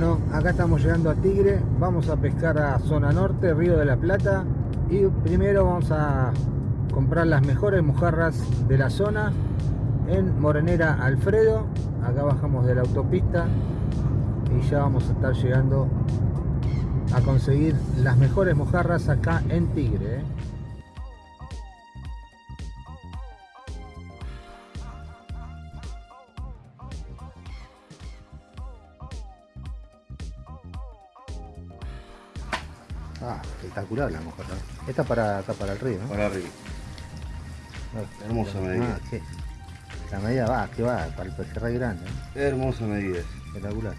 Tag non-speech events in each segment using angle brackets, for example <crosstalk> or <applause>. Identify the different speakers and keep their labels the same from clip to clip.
Speaker 1: Bueno, acá estamos llegando a Tigre, vamos a pescar a zona norte, Río de la Plata y primero vamos a comprar las mejores mojarras de la zona en Morenera Alfredo, acá bajamos de la autopista y ya vamos a estar llegando a conseguir las mejores mojarras acá en Tigre. ¿eh? Espectacular la mojarra. Esta para acá para el río, ¿no?
Speaker 2: Para arriba.
Speaker 1: No,
Speaker 2: Hermosa medida.
Speaker 1: Ah. La medida va, que va, para el pejerrey grande. ¿eh?
Speaker 2: Hermosa medida.
Speaker 1: Espectacular.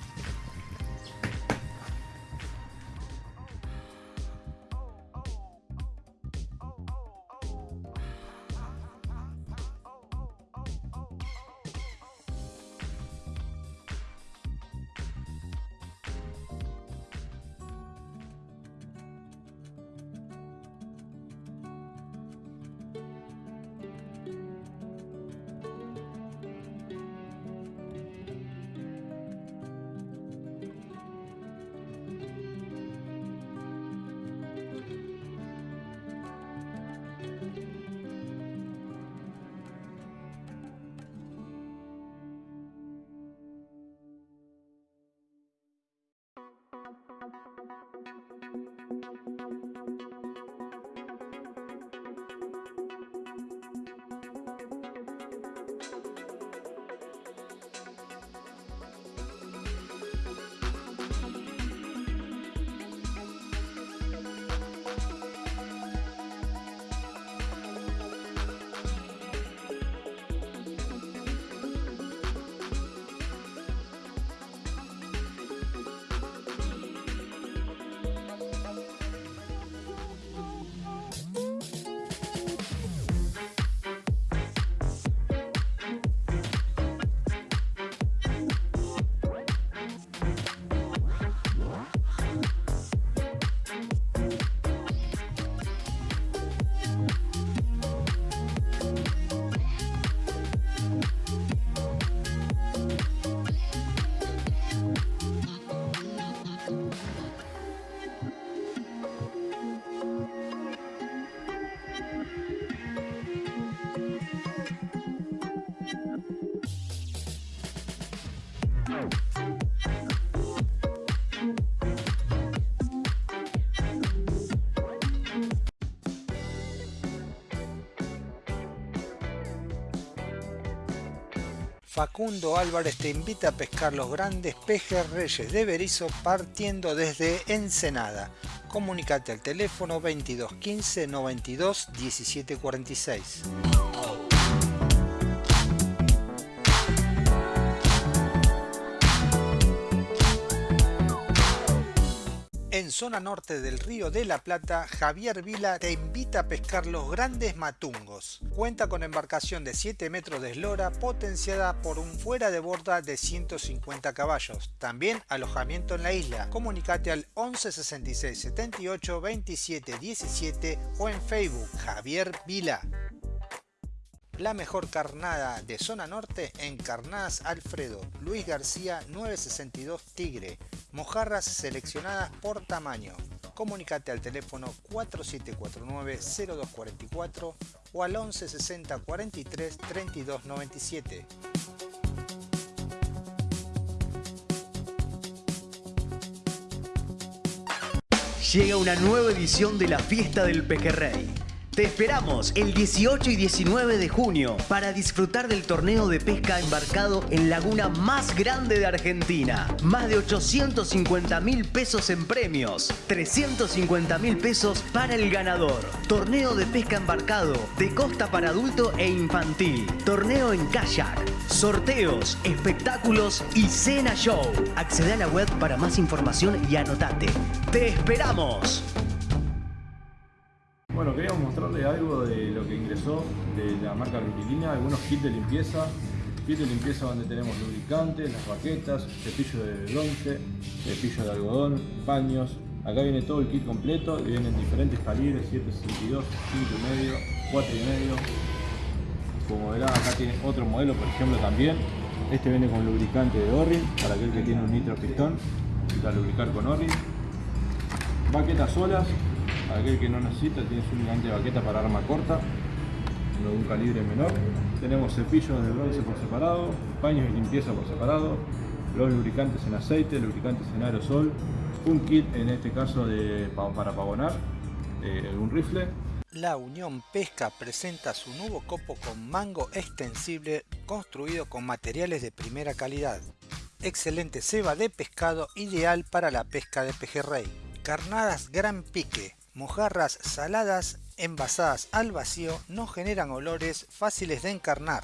Speaker 1: Facundo Álvarez te invita a pescar los grandes pejerreyes de Berizo partiendo desde Ensenada. Comunicate al teléfono 22 15 92 17 zona norte del Río de la Plata, Javier Vila te invita a pescar los grandes matungos. Cuenta con embarcación de 7 metros de eslora potenciada por un fuera de borda de 150 caballos. También alojamiento en la isla. Comunicate al 11 66 78 27 17 o en Facebook Javier Vila. La mejor carnada de zona norte en Carnadas Alfredo, Luis García 962 Tigre. Mojarras seleccionadas por tamaño. Comunicate al teléfono 4749-0244 o al 11 60 43 32 97.
Speaker 3: Llega una nueva edición de la Fiesta del Pejerrey. Te esperamos el 18 y 19 de junio para disfrutar del torneo de pesca embarcado en laguna más grande de Argentina. Más de 850 mil pesos en premios, 350 mil pesos para el ganador. Torneo de pesca embarcado de costa para adulto e infantil. Torneo en kayak. Sorteos, espectáculos y cena show. Accede a la web para más información y anotate. ¡Te esperamos!
Speaker 4: Bueno, queríamos mostrarles algo de lo que ingresó de la marca Rutilina, algunos kits de limpieza. Kit de limpieza donde tenemos lubricantes, las baquetas, cepillo de bronce, cepillo de algodón, paños. Acá viene todo el kit completo vienen diferentes calibres, 7.62, 5.5, 4.5. Como verán, acá tiene otro modelo, por ejemplo, también. Este viene con lubricante de Orrin, para aquel que tiene un nitro pistón. Necesita lubricar con Orri. Baquetas solas, aquel que no necesita, tiene su lubricante de baqueta para arma corta, de un calibre menor. Tenemos cepillos de bronce por separado, paños de limpieza por separado, los lubricantes en aceite, lubricantes en aerosol, un kit en este caso de, para pavonar, eh, un rifle.
Speaker 1: La Unión Pesca presenta su nuevo copo con mango extensible construido con materiales de primera calidad. Excelente ceba de pescado ideal para la pesca de pejerrey. Carnadas gran pique, mojarras saladas envasadas al vacío no generan olores fáciles de encarnar.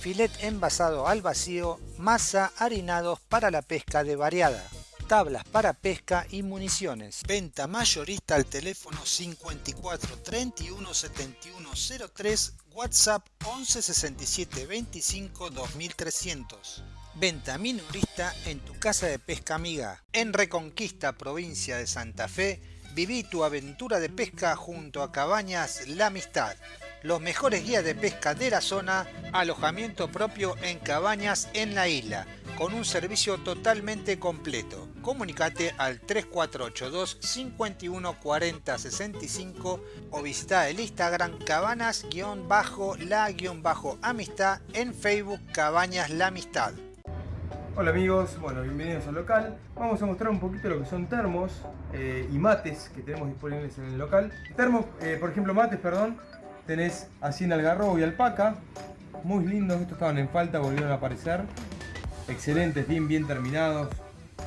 Speaker 1: Filet envasado al vacío, masa harinados para la pesca de variada tablas para pesca y municiones. Venta mayorista al teléfono 54 31 71 03, WhatsApp 11 67 25 2300. Venta minorista en tu casa de pesca amiga. En Reconquista, provincia de Santa Fe, viví tu aventura de pesca junto a Cabañas La Amistad los mejores guías de pesca de la zona, alojamiento propio en cabañas en la isla, con un servicio totalmente completo. Comunicate al 3482 51 40 65 o visita el Instagram cabanas-la-amistad en Facebook Cabañas La Amistad.
Speaker 2: Hola amigos, bueno, bienvenidos al local. Vamos a mostrar un poquito lo que son termos eh, y mates que tenemos disponibles en el local. Termos, eh, por ejemplo, mates, perdón, tenés así en algarrobo y alpaca. Muy lindos, estos estaban en falta, volvieron a aparecer. Excelentes, bien, bien terminados.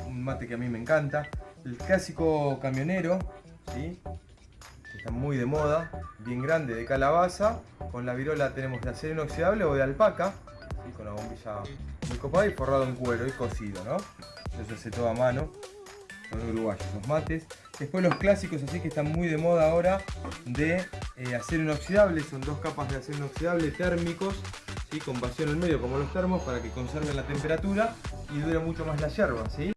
Speaker 2: Un mate que a mí me encanta. El clásico camionero, ¿sí? está muy de moda, bien grande, de calabaza. Con la virola tenemos de acero inoxidable o de alpaca, con la bombilla muy copada y forrado en cuero y cocido, ¿no? Eso se todo a mano, son uruguayos los mates. Después los clásicos así que están muy de moda ahora de eh, acero inoxidable, son dos capas de acero inoxidable térmicos, ¿sí? con vacío en el medio como los termos para que conserven la temperatura y dure mucho más la yerba. ¿sí?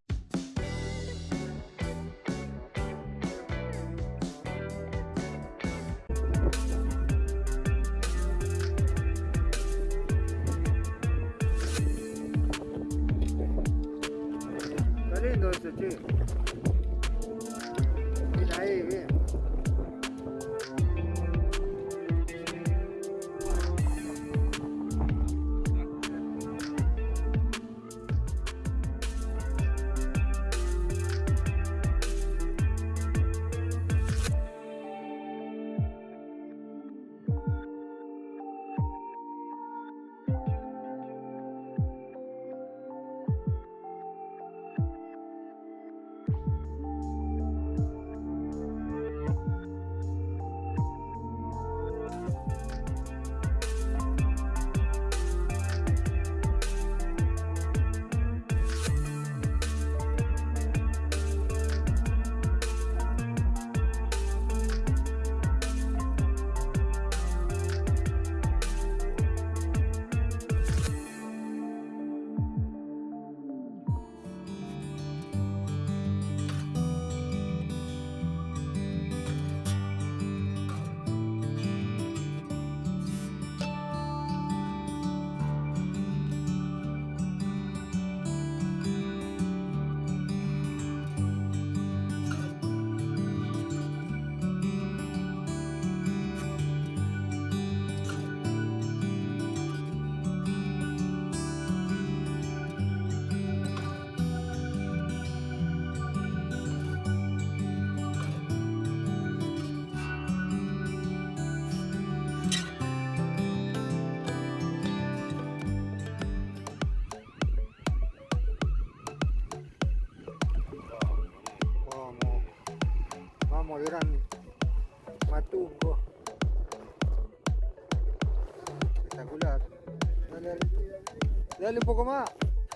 Speaker 1: Dale, un poco más.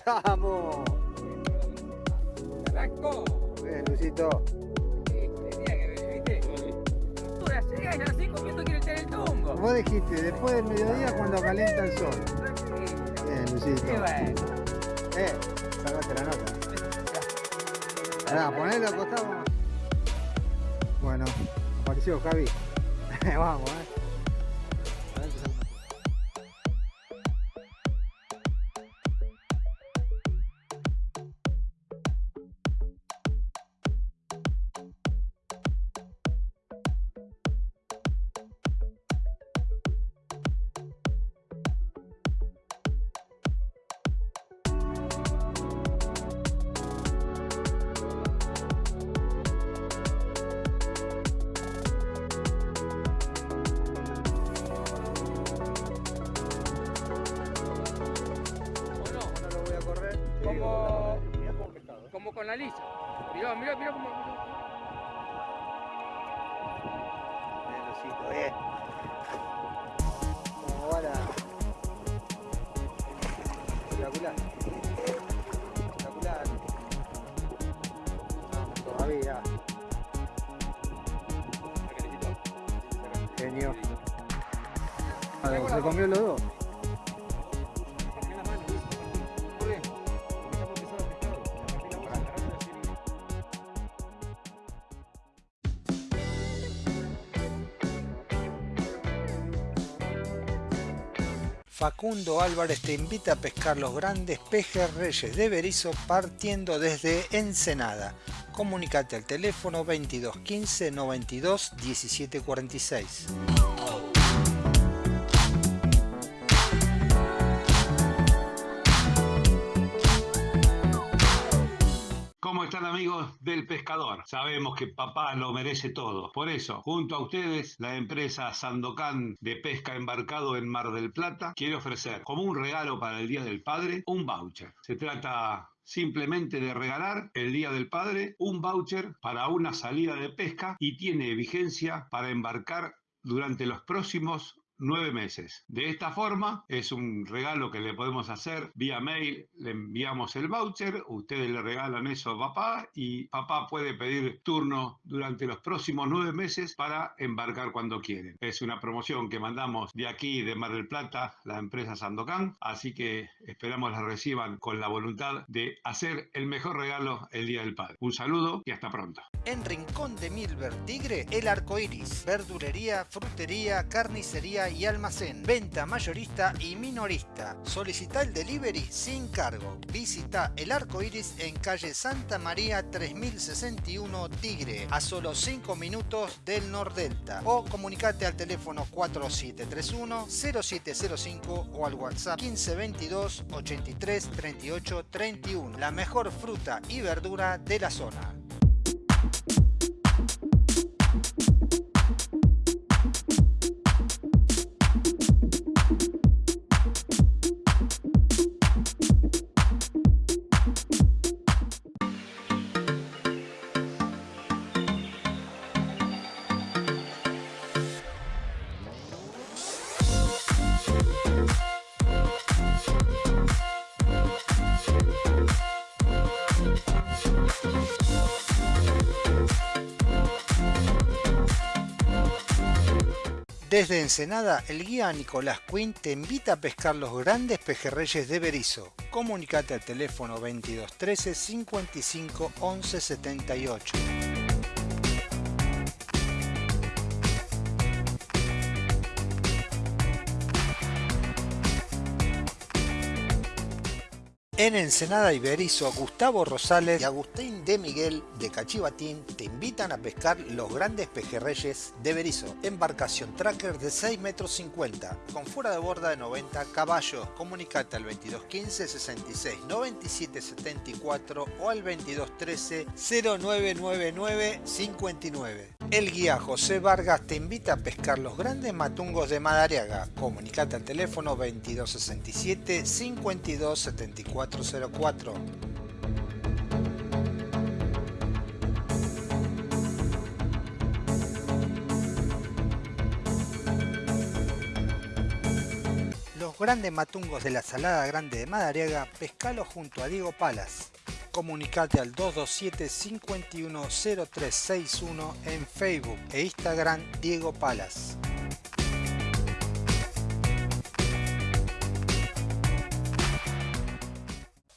Speaker 1: <laughs> ¡Vamos!
Speaker 5: ¡Arrancó!
Speaker 1: Bien, Luisito.
Speaker 5: Tenía que ¿viste? Tú la llegas y a las 5 minutos quieres tener el tungo.
Speaker 1: Vos dijiste, después del mediodía cuando calienta el sol. Bien, Luisito.
Speaker 5: Qué bueno.
Speaker 1: Eh, salvaste la nota. Ahora, ponelo acostado. Bueno, apareció Javi. <laughs> Vamos, eh. Todavía. Genio. Ah, ¿Se comió los dos? Facundo Álvarez te invita a pescar los grandes pejerreyes de Berizo partiendo desde Ensenada. Comunicate al teléfono 22 15 92 17 46.
Speaker 6: ¿Cómo están amigos del pescador? Sabemos que papá lo merece todo. Por eso, junto a ustedes, la empresa Sandocan de pesca embarcado en Mar del Plata quiere ofrecer como un regalo para el Día del Padre un voucher. Se trata simplemente de regalar el Día del Padre un voucher para una salida de pesca y tiene vigencia para embarcar durante los próximos nueve meses. De esta forma, es un regalo que le podemos hacer vía mail, le enviamos el voucher, ustedes le regalan eso a papá y papá puede pedir turno durante los próximos nueve meses para embarcar cuando quieren. Es una promoción que mandamos de aquí, de Mar del Plata, la empresa Sandocan, así que esperamos la reciban con la voluntad de hacer el mejor regalo el Día del Padre. Un saludo y hasta pronto.
Speaker 1: En Rincón de Milver Tigre, el arco iris, verdulería, frutería, carnicería y almacén, venta mayorista y minorista. Solicita el delivery sin cargo. Visita el arco iris en calle Santa María 3061 Tigre, a solo 5 minutos del Nordelta. O comunicate al teléfono 4731 0705 o al WhatsApp 1522 83 38 31. La mejor fruta y verdura de la zona. Desde Ensenada, el guía Nicolás Quinn te invita a pescar los grandes pejerreyes de Berizo. Comunicate al teléfono 2213 55 11 78. En Ensenada y Berizo, Gustavo Rosales y Agustín de Miguel de Cachivatín te invitan a pescar los grandes pejerreyes de Berizo. Embarcación tracker de 6 metros 50 con fuera de borda de 90 caballos. Comunicate al 2215 66 97 74 o al 2213 0999 59. El guía José Vargas te invita a pescar los grandes matungos de Madariaga. Comunicate al teléfono 2267 52 74 404. Los grandes matungos de la Salada Grande de Madariaga, pescalo junto a Diego Palas. Comunicate al 227 510361 en Facebook e Instagram Diego Palas.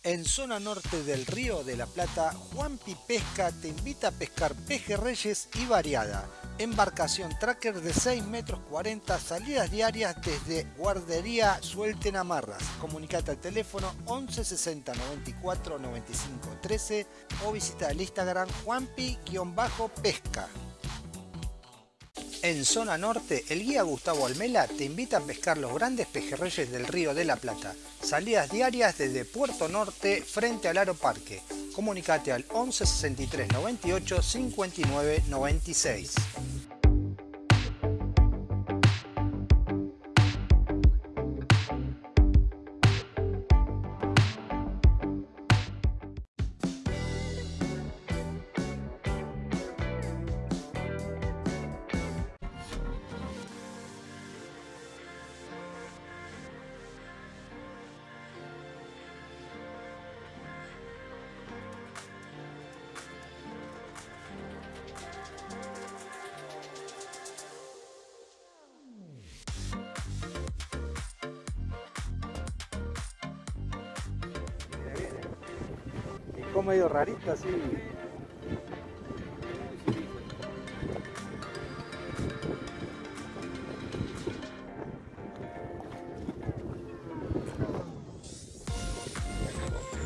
Speaker 1: En zona norte del Río de la Plata, Juanpi Pesca te invita a pescar pejerreyes y variada. Embarcación tracker de 6 metros 40, salidas diarias desde Guardería Suelten Amarras. Comunicate al teléfono 11 60 94 95 13 o visita el Instagram Juanpi-pesca. En zona norte, el guía Gustavo Almela te invita a pescar los grandes pejerreyes del Río de la Plata. Salidas diarias desde Puerto Norte frente al Aro Parque. Comunicate al 11 63 98 59 96. Así.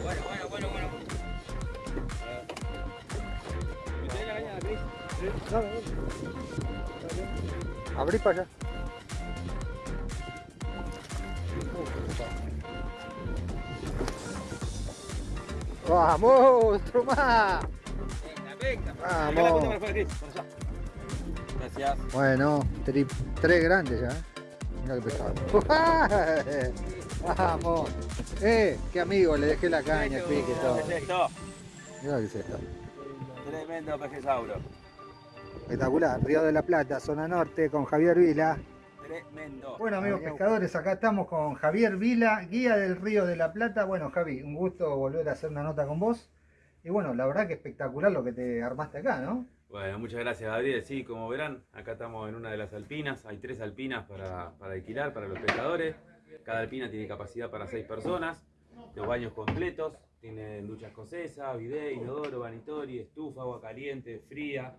Speaker 5: Bueno, bueno, bueno, bueno.
Speaker 1: Abrí para allá. ¡Vamos! ¡Otro más!
Speaker 5: Venga, venga.
Speaker 1: Vamos.
Speaker 5: La para. Gracias.
Speaker 1: Bueno, tri- tres grandes ya. ¿eh? Mira qué pesado. ¡Vamos! ¡Eh! ¡Qué amigo! Le dejé la caña, pique, todo.
Speaker 5: Perfecto.
Speaker 1: Mira qué es esto.
Speaker 5: Tremendo pejesauro.
Speaker 1: Espectacular. Río de la Plata, zona norte, con Javier Vila.
Speaker 5: Tremendo.
Speaker 1: Bueno amigos pescadores, acá estamos con Javier Vila, guía del Río de la Plata. Bueno Javi, un gusto volver a hacer una nota con vos. Y bueno, la verdad que espectacular lo que te armaste acá, ¿no?
Speaker 7: Bueno, muchas gracias Gabriel. Sí, como verán, acá estamos en una de las alpinas. Hay tres alpinas para, para alquilar para los pescadores. Cada alpina tiene capacidad para seis personas. Los baños completos. Tienen ducha escocesa, bidet, inodoro, vanitori, estufa, agua caliente, fría.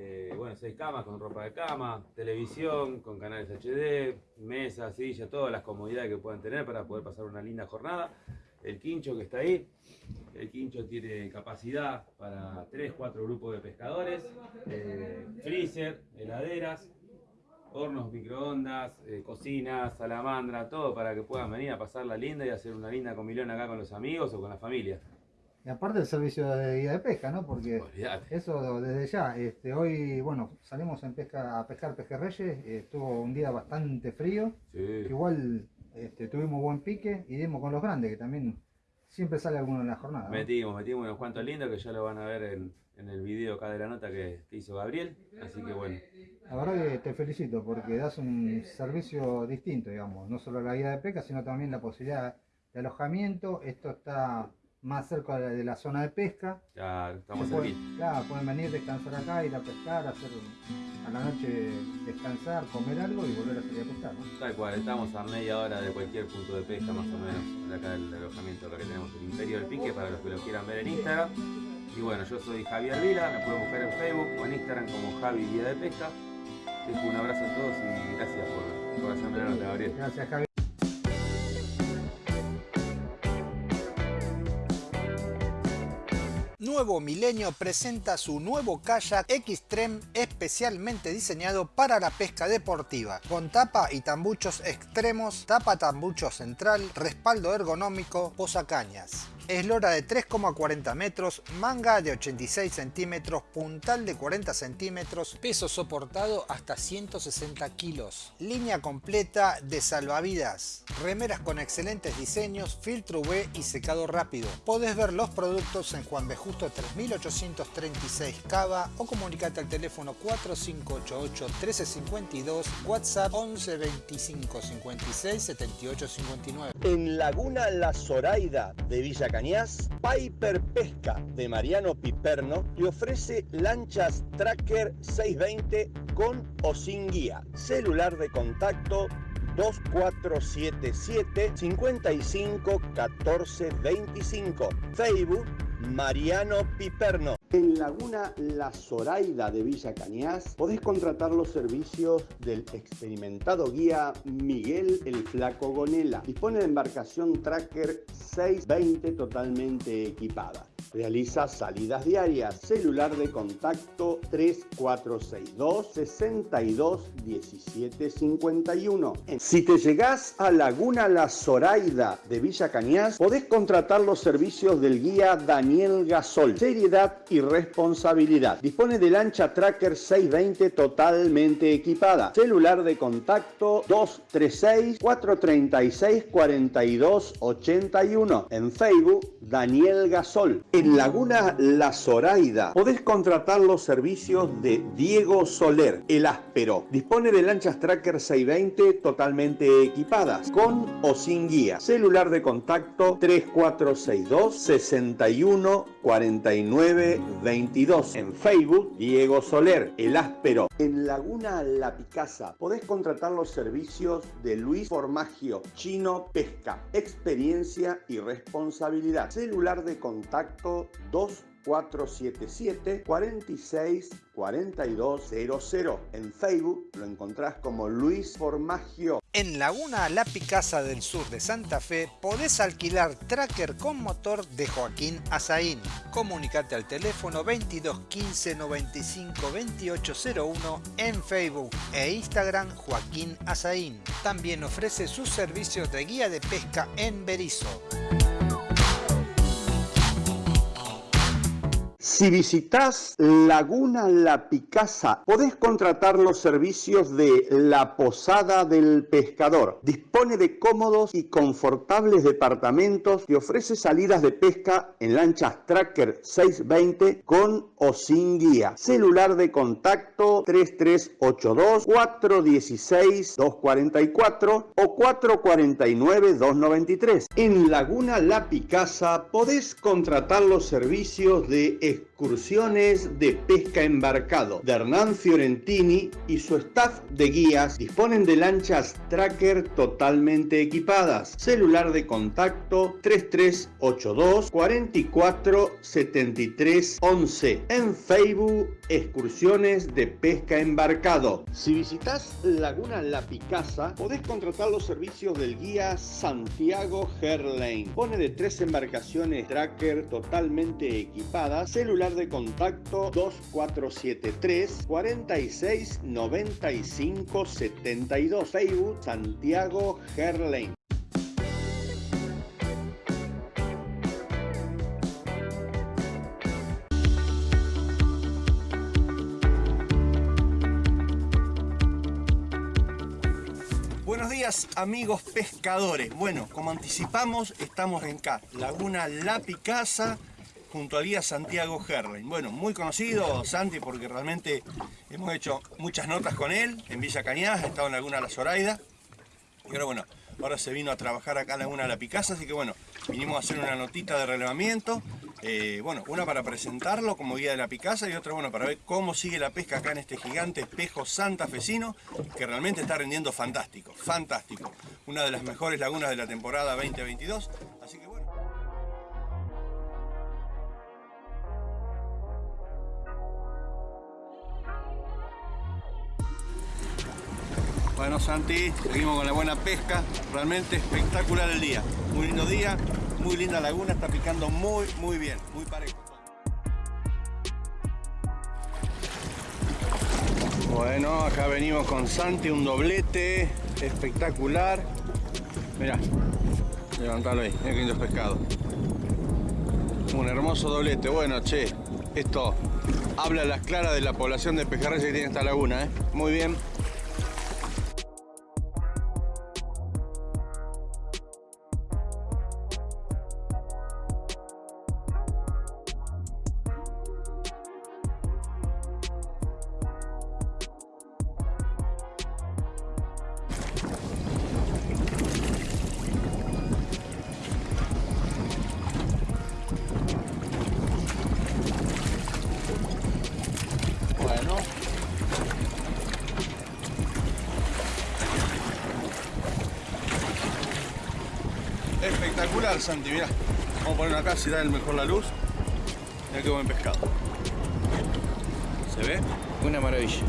Speaker 7: Eh, bueno, seis camas con ropa de cama, televisión con canales HD, mesa, silla, todas las comodidades que puedan tener para poder pasar una linda jornada. El quincho que está ahí, el quincho tiene capacidad para 3, 4 grupos de pescadores, eh, freezer, heladeras, hornos, microondas, eh, cocinas, salamandra, todo para que puedan venir a pasarla linda y hacer una linda comilón acá con los amigos o con la familia.
Speaker 1: Y aparte del servicio de guía de pesca, ¿no? Porque eso desde ya, este, hoy, bueno, salimos en pesca, a pescar pejerreyes, estuvo un día bastante frío,
Speaker 7: Sí.
Speaker 1: igual este, tuvimos buen pique y dimos con los grandes, que también siempre sale alguno en la jornada. ¿no?
Speaker 7: Metimos, metimos unos cuantos lindos que ya lo van a ver en, en el video acá de la nota que, que hizo Gabriel. Así que bueno,
Speaker 1: La verdad que te felicito porque das un servicio distinto, digamos, no solo la guía de pesca, sino también la posibilidad de alojamiento. Esto está más cerca de la zona de pesca.
Speaker 7: ya estamos
Speaker 1: pueden-
Speaker 7: aquí.
Speaker 1: claro, pueden venir, descansar acá, ir a pescar, hacer a la noche descansar, comer algo y volver a salir a pescar. ¿no?
Speaker 7: Tal cual, estamos a media hora de cualquier punto de pesca más o menos, de acá del alojamiento acá que tenemos el Imperio del Pique para los que lo quieran ver en Instagram. Y bueno, yo soy Javier Vila, me pueden buscar en Facebook o en Instagram como Javi Guía de Pesca. Les dejo un abrazo a todos y gracias por, por hacerme la nota, Gabriel.
Speaker 1: Gracias, Javi. Nuevo Milenio presenta su nuevo kayak Xtreme especialmente diseñado para la pesca deportiva, con tapa y tambuchos extremos, tapa tambucho central, respaldo ergonómico, posacañas. Eslora de 3,40 metros, manga de 86 centímetros, puntal de 40 centímetros, peso soportado hasta 160 kilos. Línea completa de salvavidas, remeras con excelentes diseños, filtro UV y secado rápido. Podés ver los productos en Juan B. Justo 3836 Cava o comunicate al teléfono 4588 1352, WhatsApp 11 25 56 78 59.
Speaker 8: En Laguna La Zoraida de Villa Piper Pesca de Mariano Piperno le ofrece lanchas Tracker 620 con o sin guía. Celular de contacto 2477 55 14 25. Facebook Mariano Piperno. En Laguna La Zoraida de Villa Cañas podés contratar los servicios del experimentado guía Miguel el Flaco Gonela. Dispone de embarcación Tracker 620 totalmente equipada. Realiza salidas diarias. Celular de contacto 3462 62 17 51. Si te llegás a Laguna La Zoraida de Villa Cañas, podés contratar los servicios del guía Daniel Gasol. Seriedad y responsabilidad. Dispone de lancha Tracker 620 totalmente equipada. Celular de contacto 236 436 42 81. En Facebook Daniel Gasol. En Laguna La Zoraida podés contratar los servicios de Diego Soler, el áspero. Dispone de lanchas Tracker 620 totalmente equipadas, con o sin guía. Celular de contacto 3462 61 49 22. En Facebook Diego Soler, el áspero. En Laguna La Picasa podés contratar los servicios de Luis Formagio, Chino Pesca, experiencia y responsabilidad. Celular de contacto contacto 2477 46 4200. En Facebook lo encontrás como Luis Formagio.
Speaker 1: En Laguna La Picasa del sur de Santa Fe podés alquilar tracker con motor de Joaquín Azaín. Comunicate al teléfono 22 15 95 2801 en Facebook e Instagram Joaquín Azaín. También ofrece sus servicios de guía de pesca en Berizo.
Speaker 8: Si visitas Laguna La Picasa, podés contratar los servicios de La Posada del Pescador. Dispone de cómodos y confortables departamentos y ofrece salidas de pesca en lanchas Tracker 620 con o sin guía. Celular de contacto 3382 416 244 o 449 293. En Laguna La Picasa podés contratar los servicios de excursiones de pesca embarcado de Hernán Fiorentini y su staff de guías disponen de lanchas tracker totalmente equipadas. Celular de contacto 3382 44 73 11. En Facebook, excursiones de pesca embarcado. Si visitas Laguna La Picasa, podés contratar los servicios del guía Santiago Herlane. Pone de tres embarcaciones tracker totalmente equipadas. Celular de contacto 2473 46 95 72. Facebook Santiago Herlane.
Speaker 9: Días amigos pescadores. Bueno, como anticipamos, estamos en acá, Laguna La Picasa, junto al guía Santiago Herling. Bueno, muy conocido Santi porque realmente hemos hecho muchas notas con él en Villa Cañas, ha estado en Laguna La Zoraida. Y ahora bueno, ahora se vino a trabajar acá en Laguna La Picasa, así que bueno, vinimos a hacer una notita de relevamiento. Eh, bueno, una para presentarlo como guía de la Picasa y otra bueno para ver cómo sigue la pesca acá en este gigante espejo santafesino que realmente está rindiendo fantástico, fantástico. Una de las mejores lagunas de la temporada 2022, así que Santi, seguimos con la buena pesca, realmente espectacular el día, muy lindo día, muy linda laguna, está picando muy muy bien, muy parejo. Bueno, acá venimos con Santi, un doblete espectacular. Mirá, levantalo ahí, mira qué lindo pescado. Un hermoso doblete, bueno che, esto habla a las claras de la población de pejerreyes que tiene esta laguna, ¿eh? Muy bien. Vamos a poner acá si da el mejor la luz. Mirá qué buen pescado. ¿Se ve? Una maravilla.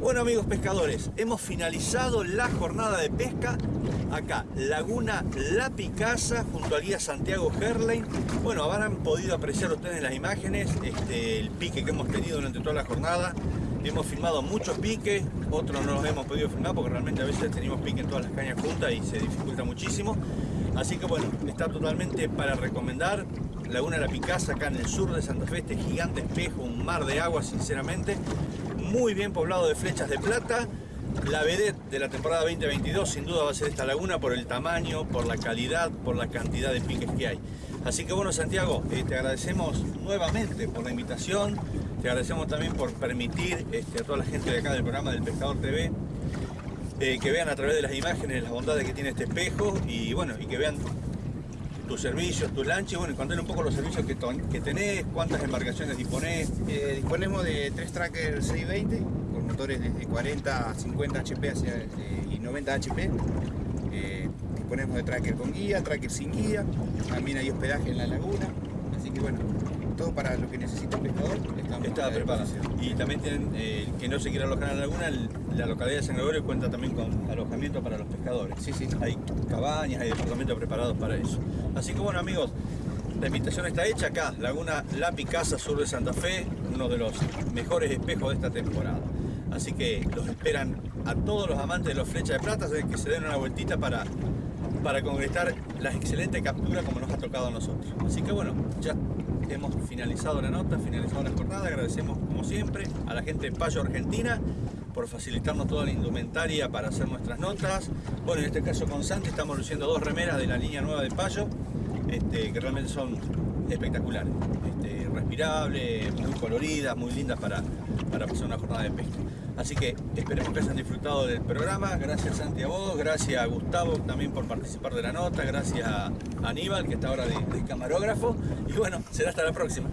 Speaker 9: Bueno amigos pescadores, hemos finalizado la jornada de pesca acá, Laguna La Picasa, junto al guía Santiago Herlein. Bueno, habrán podido apreciar ustedes las imágenes este, el pique que hemos tenido durante toda la jornada. Hemos filmado muchos piques, otros no los hemos podido filmar porque realmente a veces tenemos pique en todas las cañas juntas y se dificulta muchísimo. Así que bueno, está totalmente para recomendar. Laguna La Picasa, acá en el sur de Santa Fe, este gigante espejo, un mar de agua sinceramente. Muy bien poblado de flechas de plata. La vedette de la temporada 2022 sin duda va a ser esta laguna por el tamaño, por la calidad, por la cantidad de piques que hay. Así que bueno Santiago, eh, te agradecemos nuevamente por la invitación, te agradecemos también por permitir este, a toda la gente de acá del programa del Pescador TV eh, que vean a través de las imágenes las bondades que tiene este espejo y bueno, y que vean tus servicios, tus lanches, bueno, contar un poco los servicios que, que tenés, cuántas embarcaciones disponés.
Speaker 10: Eh, disponemos de tres trackers 620 con motores desde 40 a 50 HP hacia, eh, y 90 HP. Disponemos de tracker con guía, tracker sin guía, también hay hospedaje en la laguna, así que bueno, todo para lo que necesita el pescador
Speaker 9: Está preparado. Y también tienen, eh, que no se quiera alojar en la laguna, la localidad de San Gregorio cuenta también con alojamiento para los pescadores.
Speaker 10: Sí, sí.
Speaker 9: Hay cabañas, hay departamentos preparados para eso. Así que bueno amigos, la invitación está hecha acá, Laguna La Picasa, sur de Santa Fe, uno de los mejores espejos de esta temporada. Así que los esperan a todos los amantes de los flechas de plata, que se den una vueltita para, para concretar la excelente captura como nos ha tocado a nosotros. Así que bueno, ya hemos finalizado la nota, finalizado la jornada, agradecemos como siempre a la gente de Payo Argentina por facilitarnos toda la indumentaria para hacer nuestras notas. Bueno, en este caso con Santi estamos luciendo dos remeras de la línea nueva de Payo, este, que realmente son espectaculares, este, respirables, muy coloridas, muy lindas para, para pasar una jornada de pesca. Así que esperemos que hayan disfrutado del programa. Gracias Santi a vos, gracias a Gustavo también por participar de la nota, gracias a Aníbal que está ahora de camarógrafo y bueno, será hasta la próxima.